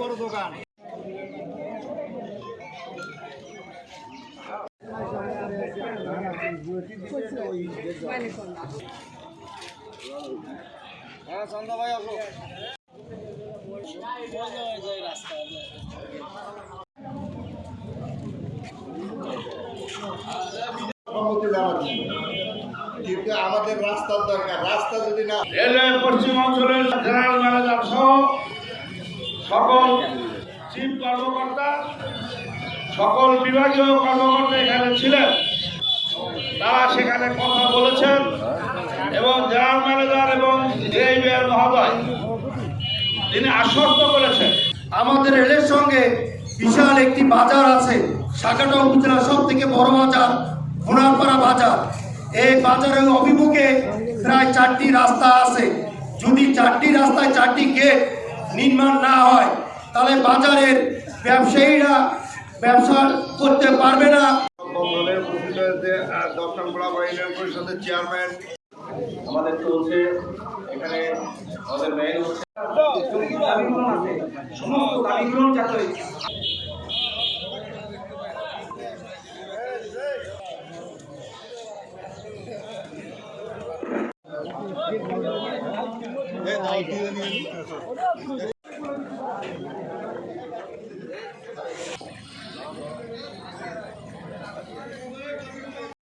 বড় দোকান। হ্যাঁ আমাদের রাস্তার দরকার রাস্তা যদি না রেলওয়ে পশ্চিম অঞ্চলের জেনারেল ম্যানেজার চিফ কর্মকর্তা, সকল বিভাগীয় কর্মকর্তা এখানে ছিলেন। তারা সেখানে কথা বলেছেন এবং জেনারেল ম্যানেজার এবং জেইবিআর মহোদয়, তিনি আশ্বস্ত করেছেন। আমাদের রেলের সঙ্গে বিশাল একটি বাজার আছে, শাখাটা উপজেলার সব থেকে বড় বাজার সোনারপাড়া বাজার। এই বাজারের অভিমুখে প্রায় চারটি রাস্তা আছে। যদি চারটি রাস্তায় চারটি গেট নির্মাণ না হয় তাহলে বাজারের ব্যবসায়ীরা ব্যবসা করতে পারবে না। ইউনিয়ন পরিষদের চেয়ারম্যান আমাদের চলছে এখানে আমাদের মেইন হচ্ছে। সমস্ত দাবিগুলো যাতে